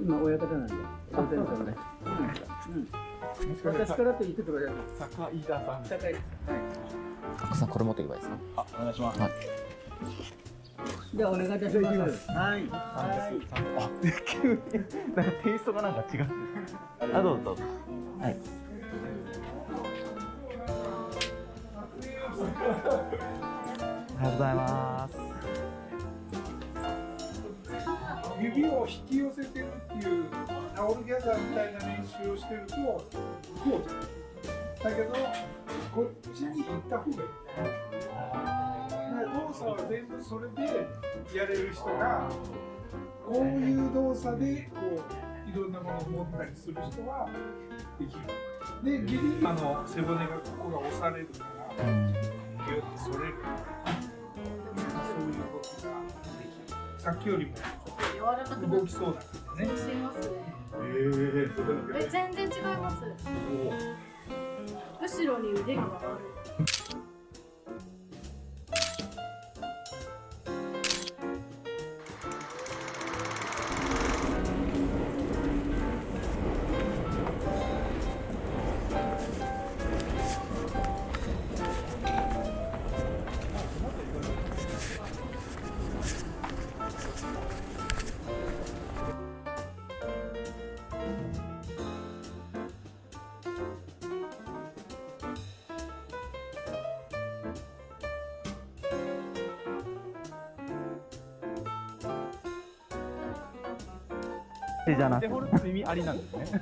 今親方なんで。当然ですね。うん。私からと言ってください。坂井田さん。高いです。たくさんこれ持っていけばいいですか？あ、お願いします。はいじゃあお願いいたします。はい。あ、急に、なんかテイストがなんか違う。あ、ど うぞどうぞ。はいおはようございます。指を引き寄せてるいうタオルギャザーみたいな練習をしてるとこうじゃんだけどこっちに行った方がいいだから動作は全部それでやれる人がこういう動作でこういろんなものを持ったりする人はできる。でギリあの背骨がここが押されるからギュッて反れるそういう動きができるさっきよりも動きそうだから。ね。しますね。ええ、全然違います。後ろに腕が回る。じゃなくて。手ホルって意味ありなんですね。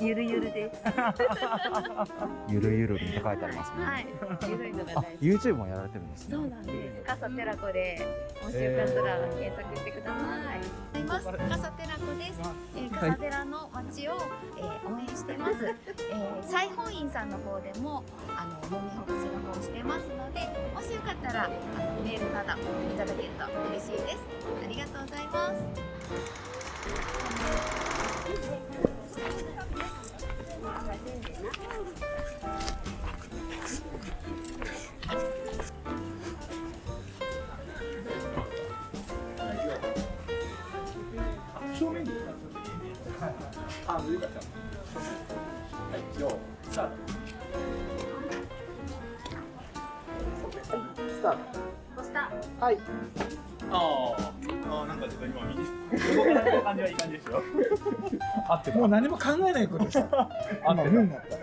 ゆるゆるです。ゆるゆるって書いてありますね。はい。ゆるいのがあ大好、き。YouTube もやられてるんですね。そうなんです。カサテラコで、もしよかったら検索してください。います。カサテラコです。えー、カサテラの街を、えー、応援してます。えー、西本院さんの方でも、あの、もみほぐしの方してますので、もしよかったら、あの、メールなどいただけると嬉しいです。ありがとうございます。はい。あ、上から。はい、よー、スタート。はい、スタート。押した。はい。ああ、ああ、なんかちょっと今右。動かない感じはいい感じで もう何も考えないことです。った。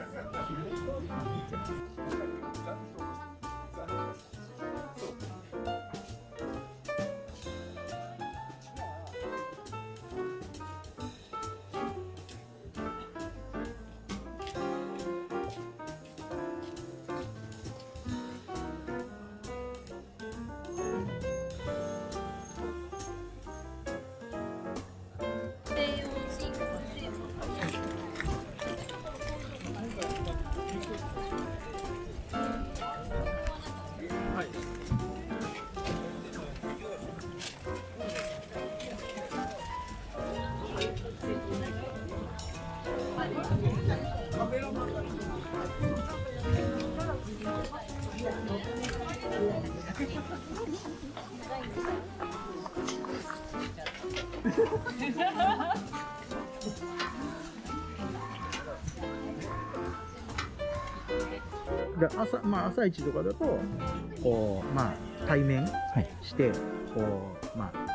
で朝まあ朝一とかだとこうまあ対面して、こうまあ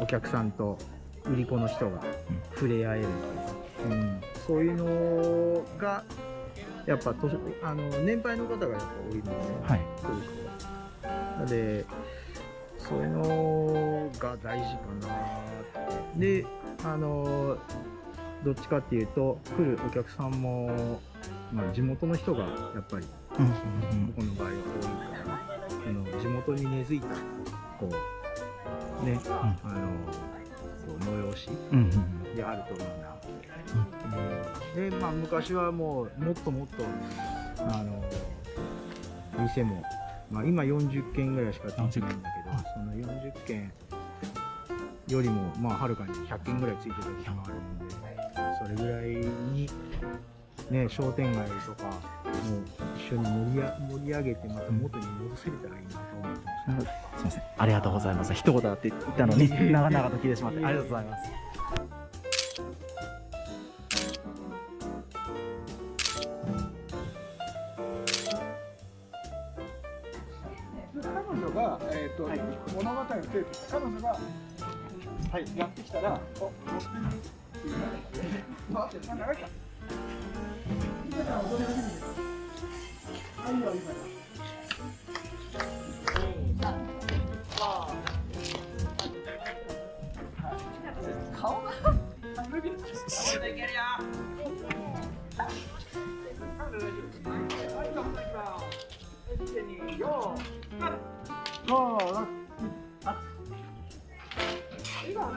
お客さんと売り子の人が触れ合える。っていう、うん、そういうのがやっぱ年あの年配の方がやっぱ多いので、はい。そういうでそういうのが大事かなって。であのどっちかっていうと来るお客さんも、まあ、地元の人がやっぱりうん。うん僕の場合は多いからあの地元に根付いたこうね、あの催しうんうんであるといいな、うんでまあ昔はもうもっともっとあの店も、まあ、今40軒ぐらいしかついてないんだけどその40軒よりもまあはるかに100軒ぐらいついてた時もあるんでそれぐらいにね商店街とかも一緒に盛りや盛り上げてまた元に戻せれたらいいなと思ってます、すいません。ありがとうございます。一言だって言ったのに長々と聞いてしまってありがとうございます。彼女が、えーと物語のテープ彼女が、はい、やってきたらお持ってる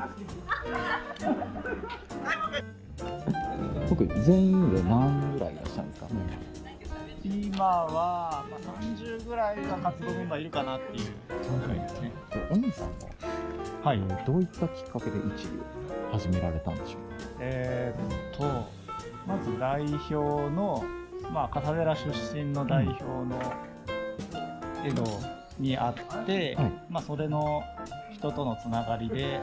っていうねああ長いか今から踊り始めてあいいよ今顔が僕全員で何ぐらいいらっしゃるんですか？今は、まあ、30ぐらいが活動メンバーいるかなっていう。感じですね。お兄さんは？はい。どういったきっかけで一流を始められたんでしょえーっと、まず代表の、まあ、笠寺出身の代表の江戸にあって、はい。まあ、それの人とのつながりで、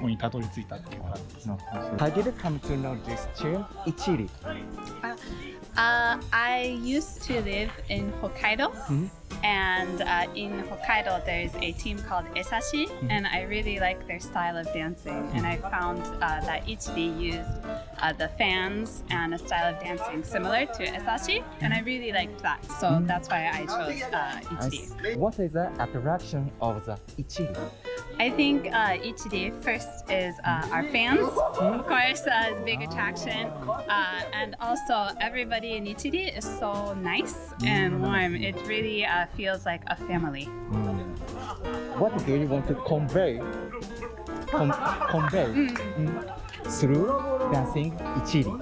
にたどり着いたっていう感じですね。う How did you come to know this term 一流 Uh, I used to live in Hokkaido, Mhm. and uh, in Hokkaido there's a team called Esashi, Mhm. and I really like their style of dancing. And I found uh, that Ichiri used uh, the fans and a style of dancing similar to Esashi, and I really liked that. So Mhm. that's why I chose uh, Ichiri. What is the attraction of the 一流 I think uh, Ichiri first is uh, our fans, of course, uh, is a big attraction, uh, and also everybody in Ichiri is so nice and warm. It really uh, feels like a family. What do you want to convey? Con convey? Mm, through dancing 一流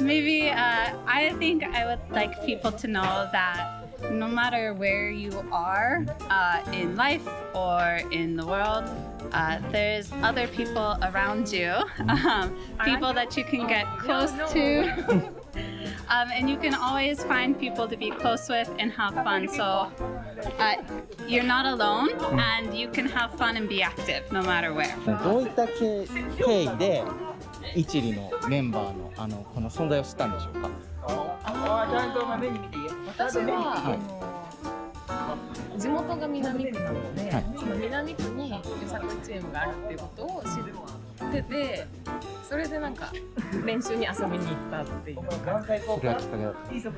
Maybe uh, I think I would like people to know that no matter where you are uh, in life or in the world, uh, there's other people around you, um, people that you can get close to. Um, and you can always find people to be close with and have fun. So uh, you're not alone, and you can have fun and be active no matter where. 一流のメンバーのあのこの存在を知ったんでしょうか？私は、あの地元が南区なので、はい。その南区によさこいチームがあるっていうことを知っててそれでなんか練習に遊びに行ったっていう。それはきっかけだっ私は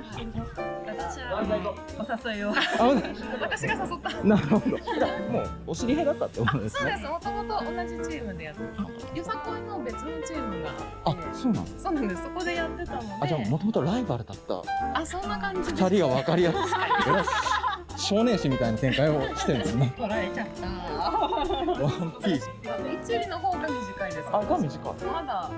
お誘い。をた私が誘ったあなるほど。もうお知り合いだったってことですねそうです。もともと同じチームでやってよさこいの別のチームが。あそうなんそうなんです。そこでやってたのであじゃあもともとライバルだった。あそんな感じで二人が分かりやすい少年誌みたいな展開をしてるんですね。取られちゃった。ワンピース一里の方が短いですあが短い。まだ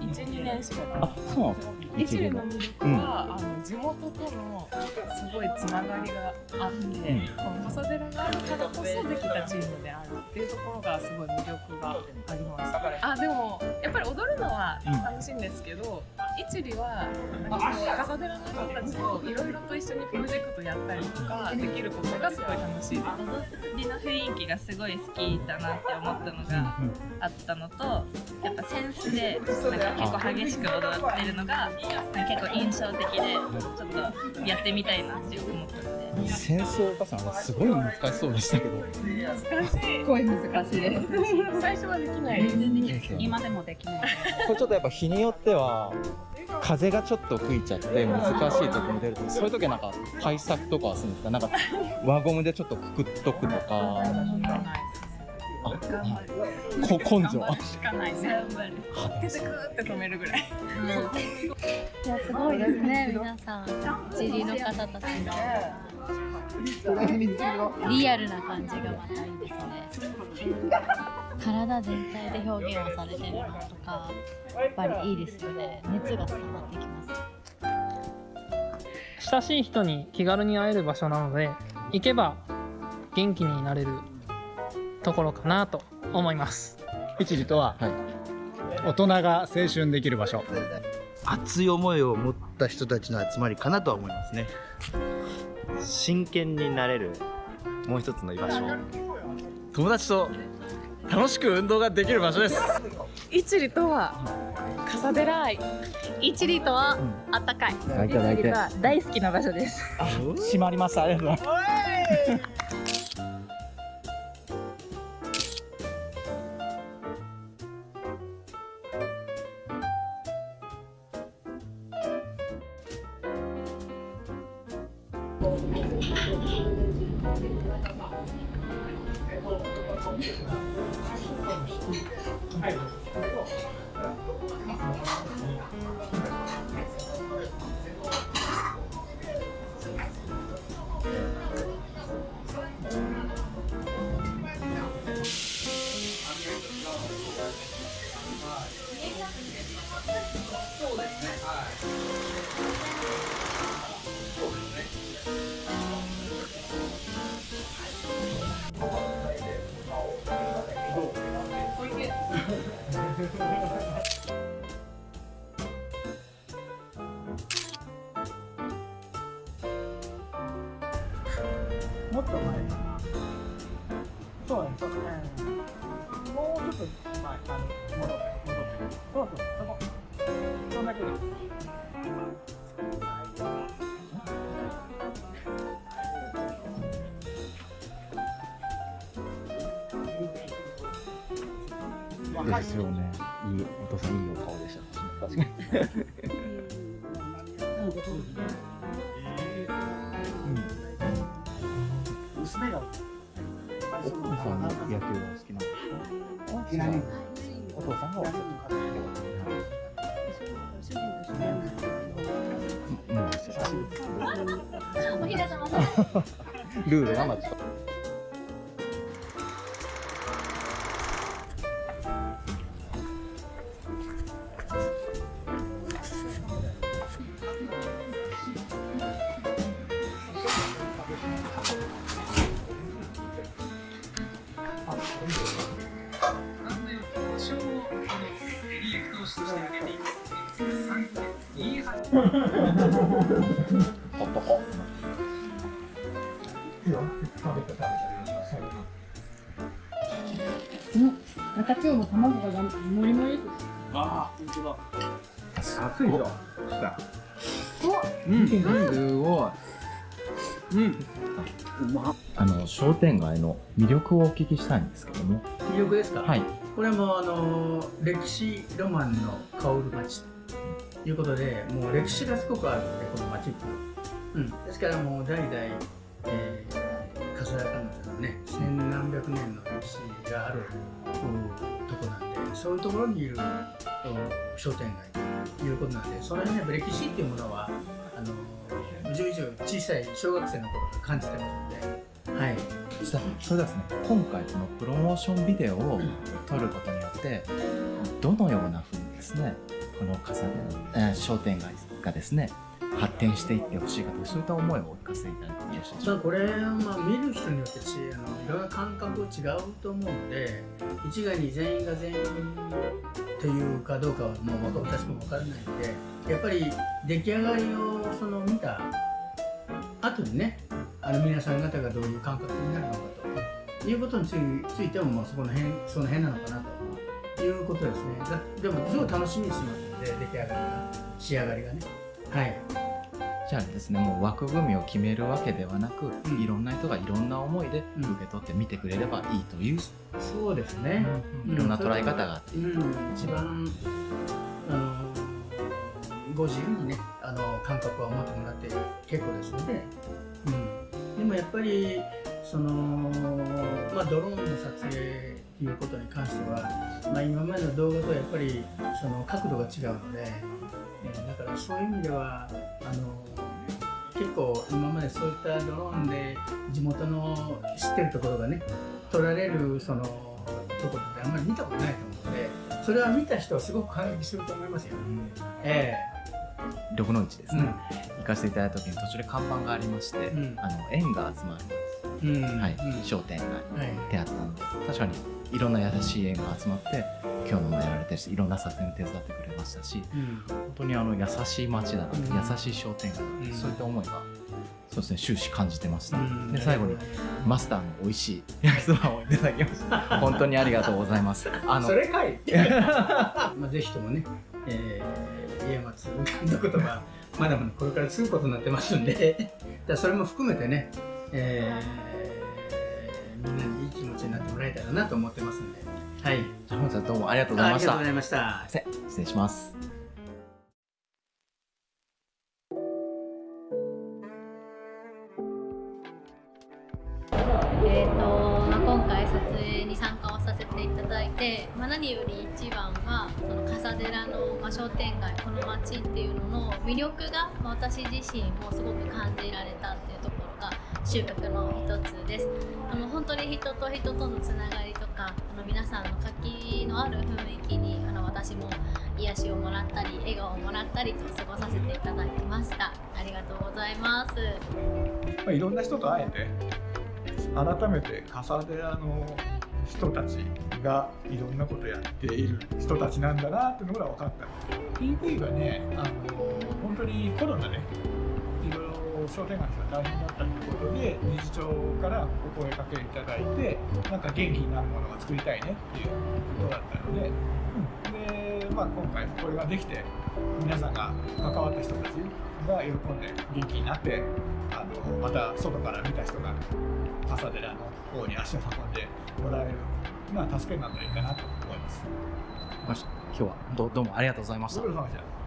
12年しかあそうなんですか一里の魅力は、あの地元とのすごいつながりがあって、ん。この笠寺があるからこそできたチームであるっていうところがすごい魅力があります。あでもやっぱり踊るのは楽しいんですけど、一里はなんかこう笠寺の人たちといろいろと一緒にプロジェクトやったりとかできることがすごい楽しいです。踊りの雰囲気がすごい好きだなって思ったのがあったのとやっぱセンスでなんか結構激しく踊ってるのが結構印象的でちょっとやってみたいなって思ったのでセンスを生かすのはすごい難しそうでしたけど難しい。すごい難しいです。最初はできないです。今でもできないこれちょっとやっぱ日によっては風がちょっと吹いちゃって難しい時も出るとそういう時はなんか対策とかはするんですか？なんか輪ゴムでちょっとくくっとくとかあこ根性。しかないね。手でグーって止めるぐらい。いやすごいですね。皆さん一理の方たちのリアルな感じがまたいいですね。体全体で表現をされてるのとかやっぱりいいですよね。熱が伝わってきます。親しい人に気軽に会える場所なので行けば元気になれるところかなと思います。一時とは、大人が青春できる場所。熱い思いを持った人たちの集まりかなとは思いますね。真剣になれるもう一つの居場所。友達と楽しく運動ができる場所です。一里とは笠寺愛一里とはあったかい。泣いて泣いて一里は大好きな場所です。閉まりました。ありがとうございますはい。もっと前ですよね。い。いお父さんいいお顔でした確かに。娘が。お父さんの野球が好きなん。ですかお父さんがお世話もう久しぶりでほっとこ中今日の卵がもりもりですああ本当だ熱いぞうん、すごい。うん。あの商店街の魅力をお聞きしたいんですけども。魅力ですか？はい。これはもうあの歴史ロマンの香る町ということでもう歴史がすごくあるのでこの町って。うん、ですからもう代々、えー、笠原彼女のね千何百年の歴史がある、うんとこなんでそういうところにいる、うん商店街ということなんでその辺のやっぱ歴史っていうものはあの10以上小さい小学生の頃から感じてますので。はい。さそれではですね、今回このプロモーションビデオを撮ることによって、どのようなふうにですね、この笠で、えー商店街がですね、発展していってほしいかという、そういった思いをお聞かせいただいてもよろしいでしょうか。これはまあ見る人によってあのいろんな感覚違うと思うので一概に全員が全員というかどうかはもう私も分からないのでやっぱり出来上がりをその見た後にねあの皆さん方がどういう感覚になるのかということについてももうそこの辺その辺なのかなということですねでもすごい楽しみにしてますで出来上がりが仕上がりがね。はい。じゃあですね、もう枠組みを決めるわけではなく、いろんな人がいろんな思いで受け取って見てくれればいいという、そうですね、いろんな捉え方があって、うん、一番あのご自由にねあの感覚は持ってもらって結構ですので、うん、でもやっぱりその、まあ、ドローンの撮影いうことに関しては、まあ、今までの動画とやっぱりその角度が違うので、えーだからそういう意味ではあの結構今までそういったドローンで地元の知ってるところがね撮られるそのところってあんまり見たことないと思うのでそれは見た人はすごく感激すると思いますよ、え緑の市ですね、行かせていただいた時に途中で看板がありまして、あの縁が集まるうん。はい。商店街。であったので、確かにいろんな優しい縁が集まって今日のもやられてるしいろんな撮影に手伝ってくれましたし、うん本当にあの優しい街だな、うん。優しい商店街だな、うん。そういった思いがそうですね終始感じてました、うん。で最後にマスターの美味しい焼きそばをいただきました。本当にありがとうございます。あそれかい。まあぜひともね、えー、家松監督とかまだまだこれから継ぐことになってますんで それも含めてね、えー、みんなにいい気持ちになってもらえたらなと思ってますんで。はい。本日はどうもありがとうございました。ありがとうございました。せ失礼します。えーとまあ、今回撮影に参加をさせていただいて、まあ、何より一番はその笠寺の、まあ、商店街この街っていうのの魅力が、まあ、私自身もすごく感じられたっていうところが収穫の一つです。あの本当に人と人とのつながりとかあの皆さんの活気のある雰囲気にあの私も癒しをもらったり笑顔をもらったりと過ごさせていただきました。ありがとうございます。まあ、いろんな人と会えて改めて笠寺の人たちがいろんなことやっている人たちなんだなっていうのが分かった。PV がねあの本当にコロナでいろいろ商店街が大変だったということで理事長からお声かけいただいてなんか元気になるものが作りたいねっていうことだったので,、うん、で、まあ、今回これができて皆さんが関わった人たちが喜んで元気になってあのまた外から見た人が笠寺の方に足を運んでもらえる、まあ、助けになったらいいかなと思います。今日はどうどうもありがとうございました